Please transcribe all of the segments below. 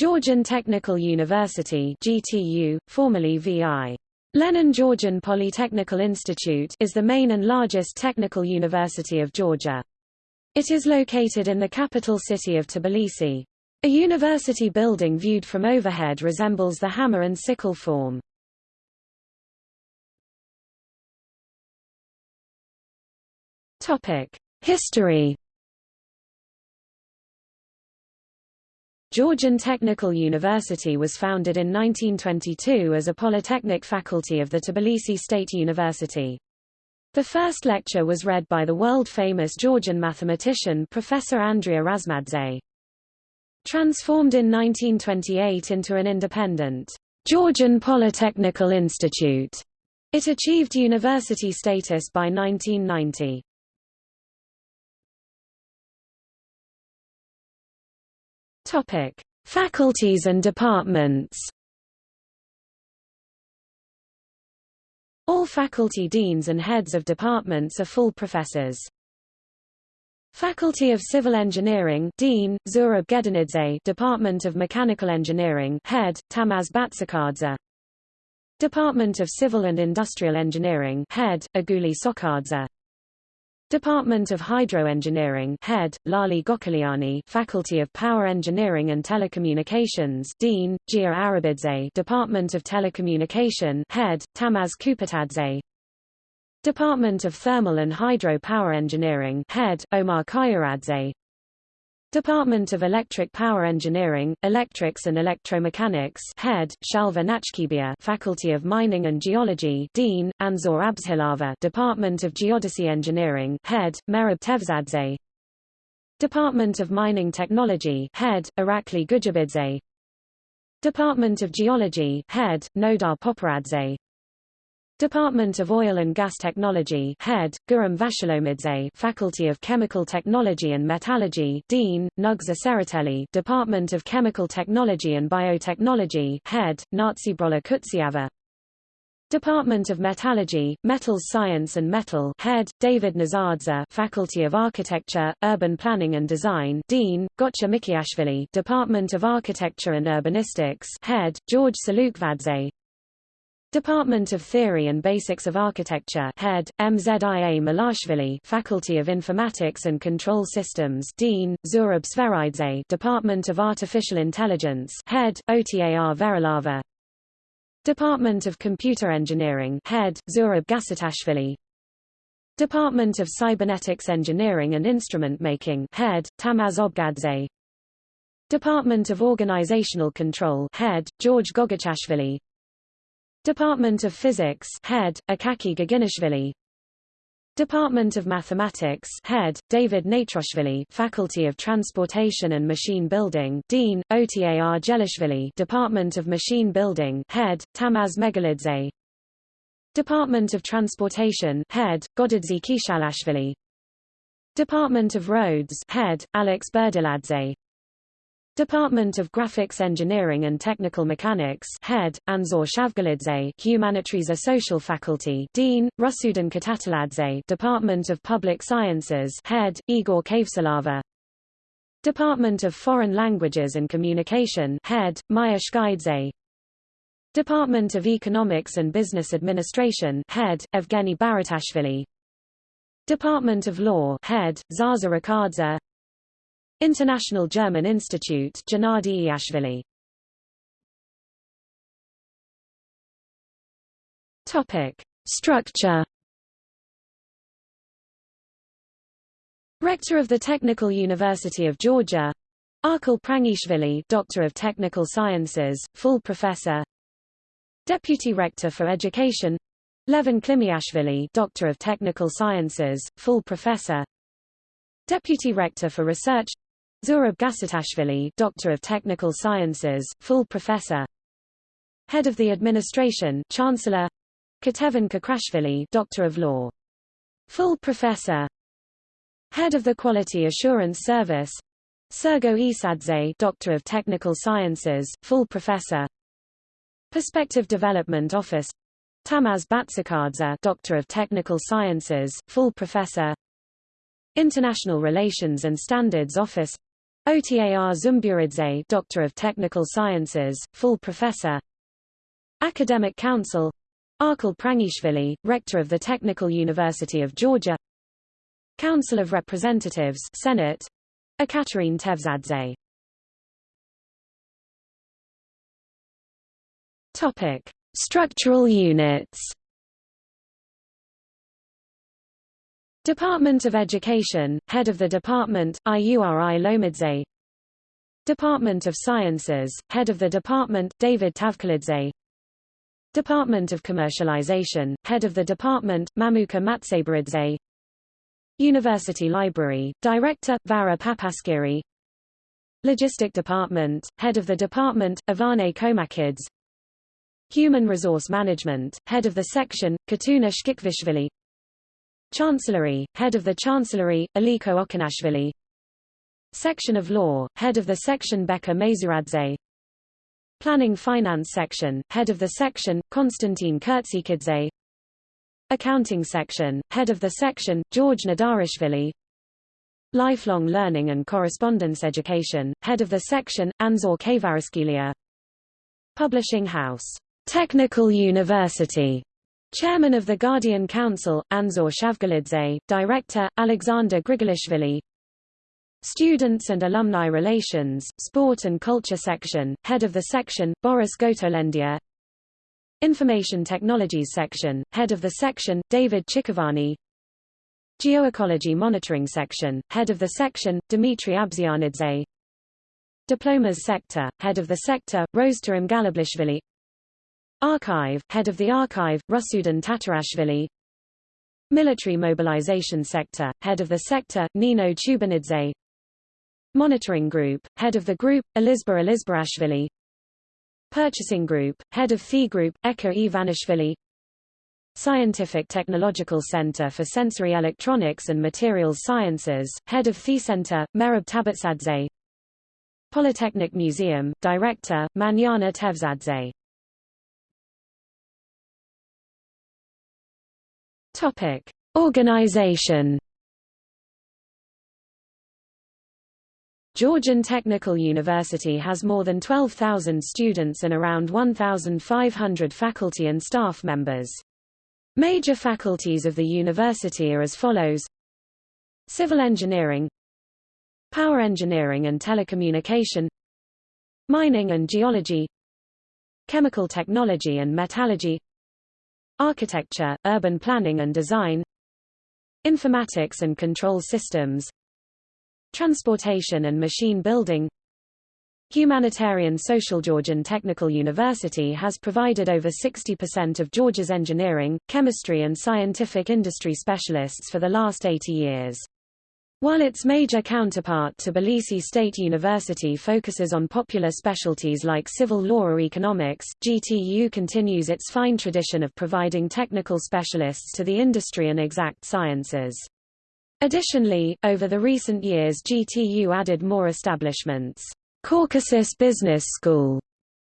Georgian Technical University GTU, formerly VI. Lenin Georgian Polytechnical Institute is the main and largest technical university of Georgia. It is located in the capital city of Tbilisi. A university building viewed from overhead resembles the hammer and sickle form. History Georgian Technical University was founded in 1922 as a polytechnic faculty of the Tbilisi State University. The first lecture was read by the world-famous Georgian mathematician Professor Andrea Razmadze. Transformed in 1928 into an independent Georgian Polytechnical Institute, it achieved university status by 1990. Topic: Faculties and departments. All faculty deans and heads of departments are full professors. Faculty of Civil Engineering Dean, Zurab Gedanidze Department of Mechanical Engineering Head, Tamaz Batsakadze Department of Civil and Industrial Engineering Head, Aguli Sokadze Department of Hydroengineering Head, Lali Gokaliani Faculty of Power Engineering and Telecommunications Dean, Gia Arabidze Department of Telecommunication Head, Tamaz Kupatadze. Department of Thermal and Hydro Power Engineering Head, Omar Kayaradze Department of Electric Power Engineering, Electrics and Electromechanics Head, Shalva Nachkibia Faculty of Mining and Geology Dean, Anzor Abzhilava Department of Geodesy Engineering Head, Merab Tevzadze. Department of Mining Technology Head, Irakli Gujabidze. Department of Geology Head, Nodar Poparadze Department of Oil and Gas Technology Head, Guram Vashalomidze Faculty of Chemical Technology and Metallurgy Dean, Nugza Seratelli Department of Chemical Technology and Biotechnology Head, Natsibrola Kutsiava. Department of Metallurgy, Metals Science and Metal Head, David Nazardza Faculty of Architecture, Urban Planning and Design Dean, Gotcha Mikiashvili Department of Architecture and Urbanistics Head, George Salukvadze Department of Theory and Basics of Architecture Head, MZIA Malashvili Faculty of Informatics and Control Systems Dean, Zurab Sveridze Department of Artificial Intelligence Head, OTAR Verilava. Department of Computer Engineering Head, Zurab Gasatashvili. Department of Cybernetics Engineering and Instrument Making Head, Tamaz Obgadze. Department of Organizational Control Head, George Gogachashvili Department of Physics Head, Akaki Gaginashvili. Department of Mathematics Head, David Natroshvili Faculty of Transportation and Machine Building Dean, Otar Gelishvili Department of Machine Building Head, Tamaz Megalidze. Department of Transportation Head, Godadze Kishalashvili. Department of Roads Head, Alex Berdiladze Department of Graphics Engineering and Technical Mechanics Head, Anzor Shavgalidze Humanities Social Faculty Dean, Rusudan Katataladze Department of Public Sciences Head, Igor Kavsalava. Department of Foreign Languages and Communication Head, Maya Shkaidze. Department of Economics and Business Administration Head, Evgeny Baratashvili. Department of Law Head, Zaza Rakadze International German Institute Gennady Iashvili Topic. Structure. Rector of the Technical University of Georgia. Archil Prangishvili Doctor of Technical Sciences, full professor. Deputy Rector for Education. Levan Klimiashvili Doctor of Technical Sciences, full professor. Deputy Rector for Research Zurab Gasatashvili Doctor of Technical Sciences, full professor. Head of the Administration Chancellor. Ketevan Kakrashvili Doctor of Law. Full professor. Head of the Quality Assurance Service. Sergo Isadze Doctor of Technical Sciences, full professor. Perspective Development Office. Tamaz Batsakadze Doctor of Technical Sciences, full professor. International Relations and Standards Office Otar Zumburidze Doctor of Technical Sciences, full professor. Academic Council. Archil Prangishvili, Rector of the Technical University of Georgia. Council of Representatives Senate. Ekaterine Tevzadze. Topic. Structural units Department of Education, Head of the Department, IURI Lomidze. Department of Sciences, Head of the Department, David Tavkalidze Department of Commercialization, Head of the Department, Mamuka Matsabaridze University Library, Director, Vara Papaskiri. Logistic Department, Head of the Department, Ivane Komakids. Human Resource Management, Head of the Section, Katuna Shkikvishvili Chancellery, Head of the Chancellery, Aliko Okanashvili. Section of Law, Head of the Section Becca Mezuradze Planning Finance Section, Head of the Section, Konstantin Kurtsikidze. Accounting Section, Head of the Section, George Nadarishvili. Lifelong Learning and Correspondence Education, Head of the Section, Anzor Kavaraskilia Publishing House, Technical University Chairman of the Guardian Council, Anzor Shavgalidze, Director, Alexander Grigolishvili. Students and Alumni Relations, Sport and Culture Section, Head of the Section, Boris Gotolendia. Information Technologies Section, Head of the Section, David Chikovani. Geoecology Monitoring Section, Head of the Section, Dmitry Abzianidze. Diplomas Sector, Head of the Sector, Rose Rostam Galablishvili Archive, Head of the Archive, Rusudan Tatarashvili. Military Mobilization Sector, Head of the Sector, Nino Chubanidze Monitoring Group, Head of the Group, Elizba Elizbarashvili. Purchasing Group, Head of Fee Group, Eka Ivanishvili. Scientific Technological Center for Sensory Electronics and Materials Sciences, Head of Fee Center, Merab Tabatsadze Polytechnic Museum, Director, Manyana Tevzadze Topic: Organization. Georgian Technical University has more than 12,000 students and around 1,500 faculty and staff members. Major faculties of the university are as follows Civil Engineering Power Engineering and Telecommunication Mining and Geology Chemical Technology and Metallurgy Architecture, Urban Planning and Design Informatics and Control Systems Transportation and Machine Building Humanitarian Social Georgian Technical University has provided over 60% of Georgia's engineering, chemistry and scientific industry specialists for the last 80 years. While its major counterpart Tbilisi State University focuses on popular specialties like civil law or economics, GTU continues its fine tradition of providing technical specialists to the industry and exact sciences. Additionally, over the recent years GTU added more establishments. Caucasus Business School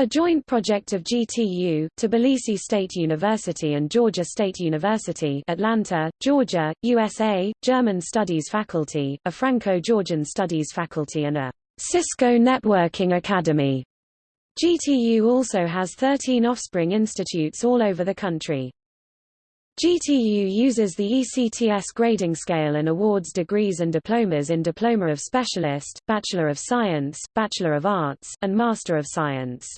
a joint project of GTU, Tbilisi State University and Georgia State University Atlanta, Georgia, USA, German Studies Faculty, a Franco-Georgian Studies Faculty and a Cisco Networking Academy. GTU also has 13 offspring institutes all over the country. GTU uses the ECTS grading scale and awards degrees and diplomas in Diploma of Specialist, Bachelor of Science, Bachelor of Arts, and Master of Science.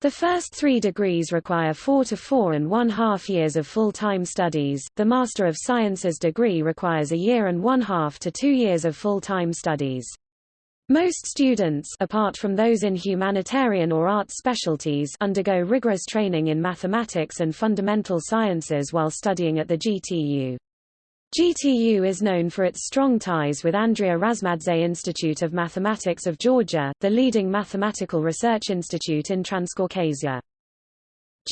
The first three degrees require four to four and one half years of full-time studies, the Master of Sciences degree requires a year and one half to two years of full-time studies. Most students apart from those in humanitarian or arts specialties undergo rigorous training in mathematics and fundamental sciences while studying at the GTU. GTU is known for its strong ties with Andrea Razmadze Institute of Mathematics of Georgia, the leading mathematical research institute in Transcaucasia.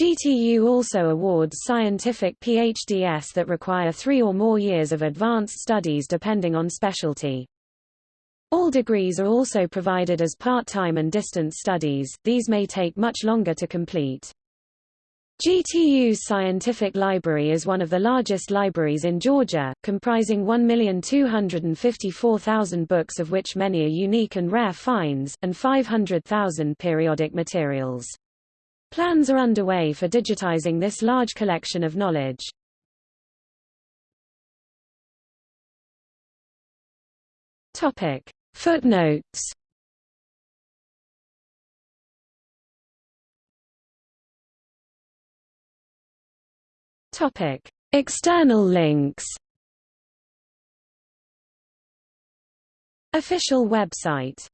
GTU also awards scientific PhDs that require three or more years of advanced studies depending on specialty. All degrees are also provided as part-time and distance studies, these may take much longer to complete. GTU's scientific library is one of the largest libraries in Georgia, comprising 1,254,000 books of which many are unique and rare finds, and 500,000 periodic materials. Plans are underway for digitizing this large collection of knowledge. Footnotes Topic: External links. Official website